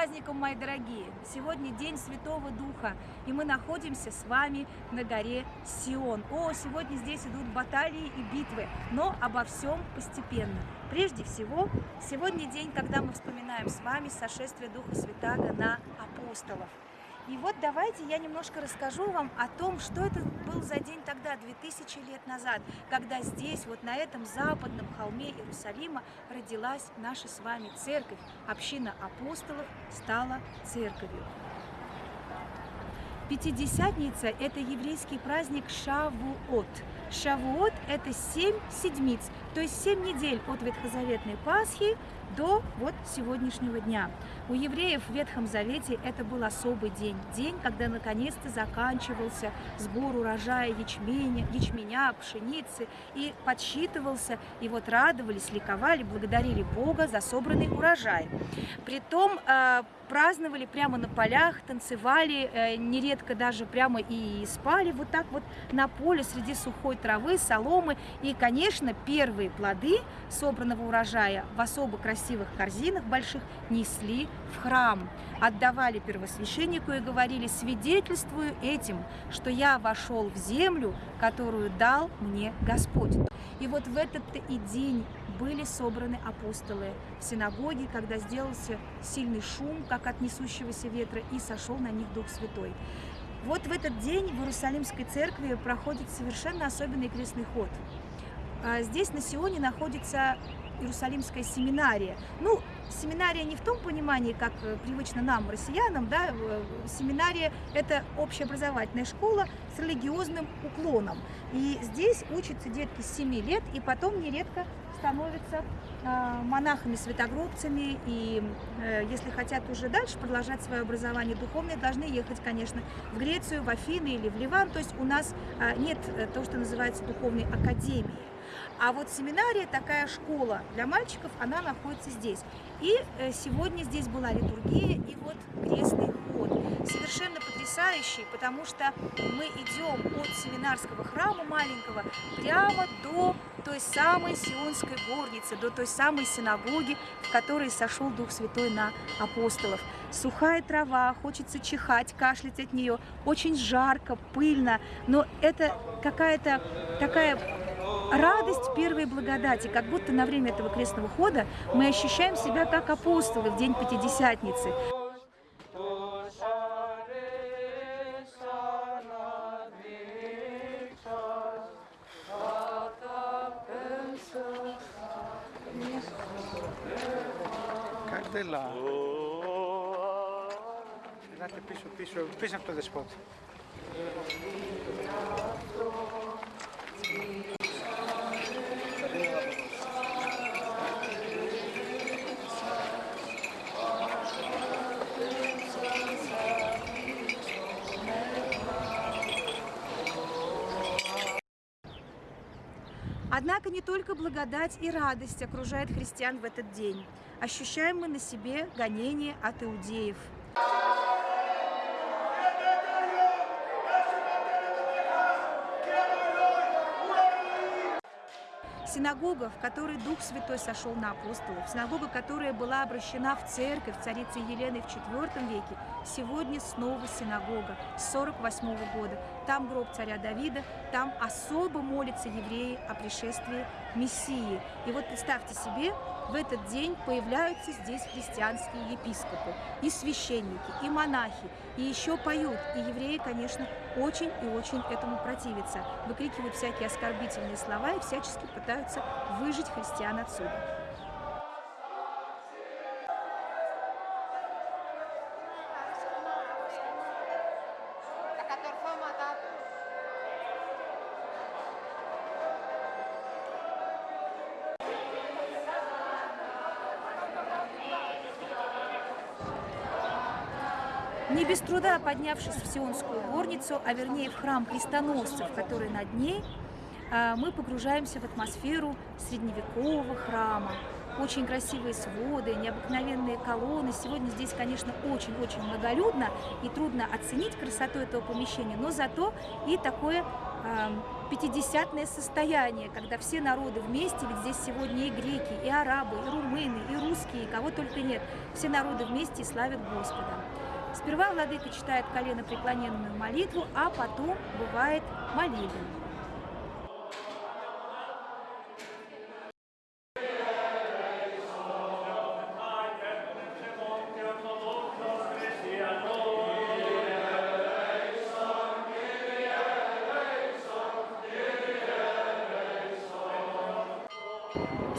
праздником, мои дорогие! Сегодня День Святого Духа, и мы находимся с вами на горе Сион. О, сегодня здесь идут баталии и битвы, но обо всем постепенно. Прежде всего, сегодня день, когда мы вспоминаем с вами сошествие Духа Святаго на апостолов. И вот давайте я немножко расскажу вам о том, что это был за день тогда, 2000 лет назад, когда здесь, вот на этом западном холме Иерусалима, родилась наша с вами церковь. Община апостолов стала церковью. Пятидесятница – это еврейский праздник Шавуот. Шавуот – это семь седмиц, то есть семь недель от Ветхозаветной Пасхи до вот сегодняшнего дня. У евреев в Ветхом Завете это был особый день. День, когда наконец-то заканчивался сбор урожая ячменя, ячменя, пшеницы и подсчитывался, и вот радовались, ликовали, благодарили Бога за собранный урожай. Притом э, праздновали прямо на полях, танцевали, э, нередко даже прямо и спали вот так вот на поле среди сухой травы, соломы. И, конечно, первые плоды собранного урожая в особо красивых корзинах больших несли в храм, отдавали первосвященнику и говорили, свидетельствую этим, что я вошел в землю, которую дал мне Господь. И вот в этот и день были собраны апостолы в синагоге, когда сделался сильный шум, как от несущегося ветра, и сошел на них Дух Святой. Вот в этот день в Иерусалимской церкви проходит совершенно особенный крестный ход. А здесь на Сионе находится Иерусалимская семинария. Ну, семинария не в том понимании, как э, привычно нам, россиянам, да, э, семинария – это общеобразовательная школа с религиозным уклоном. И здесь учатся детки с 7 лет, и потом нередко становятся э, монахами-святогробцами, и если хотят уже дальше продолжать свое образование духовное, должны ехать, конечно, в Грецию, в Афины или в Ливан, то есть у нас нет того, что называется духовной академией. А вот семинария, такая школа для мальчиков, она находится здесь. И э, сегодня здесь была литургия и вот крестный ход. Совершенно потрясающий, потому что мы идем от семинарского храма маленького прямо до той самой Сионской горницы, до той самой синагоги, в которой сошел Дух Святой на апостолов. Сухая трава, хочется чихать, кашлять от нее, очень жарко, пыльно, но это какая-то такая радость первой благодати, как будто на время этого крестного хода мы ощущаем себя как апостолы в день Пятидесятницы. Как дела? Пишем, пишем, пишем, кто-то спот. Однако не только благодать и радость окружает христиан в этот день. Ощущаем мы на себе гонение от иудеев. Синагога, в которой Дух Святой сошел на апостолов, синагога, которая была обращена в церковь царицы Елены в IV веке, сегодня снова синагога с 48 -го года. Там гроб царя Давида, там особо молятся евреи о пришествии Мессии. И вот представьте себе, в этот день появляются здесь христианские епископы, и священники, и монахи, и еще поют. И евреи, конечно, очень и очень этому противятся, выкрикивают всякие оскорбительные слова и всячески пытаются выжить христиан отсюда. Не без труда поднявшись в Сионскую горницу, а вернее в храм крестоносцев, который над ней, а, мы погружаемся в атмосферу средневекового храма. Очень красивые своды, необыкновенные колонны. Сегодня здесь, конечно, очень-очень многолюдно и трудно оценить красоту этого помещения, но зато и такое э, пятидесятное состояние, когда все народы вместе, ведь здесь сегодня и греки, и арабы, и румыны, и русские, и кого только нет, все народы вместе и славят Господа. Сперва владыка читает колено преклоненную молитву, а потом бывает молебен.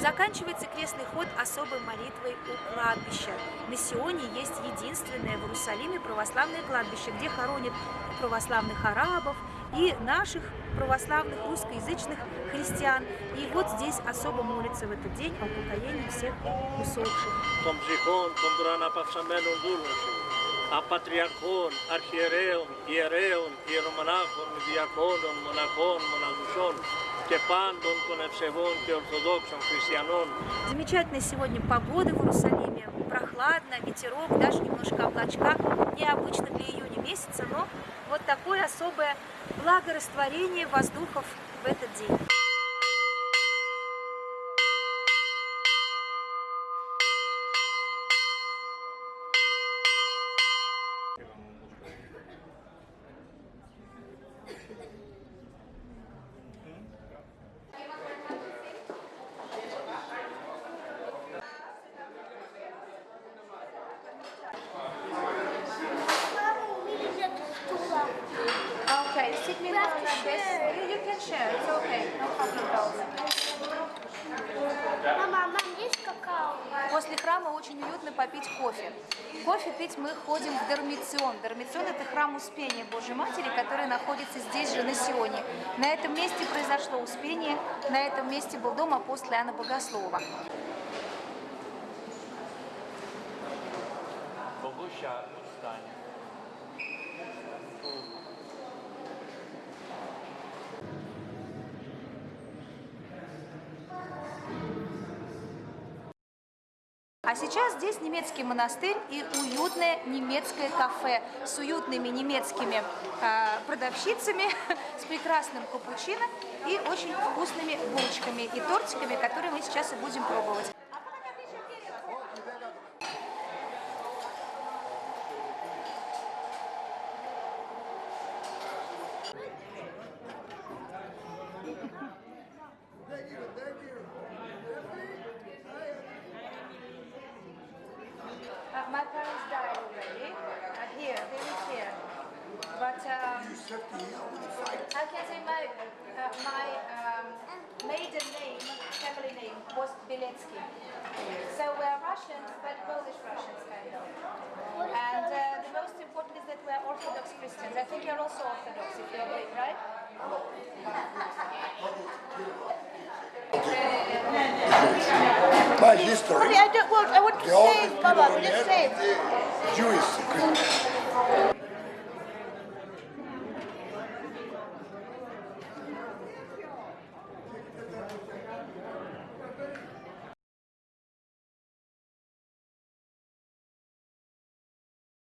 Заканчивается крестный ход особой молитвой у кладбища. На Сионе есть единственное в Иерусалиме православное кладбище, где хоронят православных арабов и наших православных русскоязычных христиан. И вот здесь особо молятся в этот день о упокоении всех усопших. А патриархон, архиереон, иереон, иеромонахон, диакон, монахон, монахушон, Степан был понавшегонки ортодоксом, христианон. Замечательная сегодня погода в Иерусалиме. Прохладно, ветерок, даже немножко облачка. Необычно для июня месяца, но вот такое особое благорастворение воздухов в этот день. Попить кофе. Кофе пить мы ходим в Дормицион. Дормицион – это храм Успения Божьей Матери, который находится здесь же, на Сионе. На этом месте произошло Успение, на этом месте был дом апостола Иоанна Богослова. Богуща стане. А сейчас здесь немецкий монастырь и уютное немецкое кафе с уютными немецкими э, продавщицами, с прекрасным капучино и очень вкусными булочками и тортиками, которые мы сейчас и будем пробовать. Uh, my parents died already. Uh, here, they live here. But um, I can say my uh, my um, maiden name, family name, was Biletsky. So we're Russians, but Polish Russians kind of. And uh, the most important is that we're Orthodox Christians. I think you're also Orthodox, if you're right? history. Sorry, I don't want, I want to save, Baba, we just saved. Jewish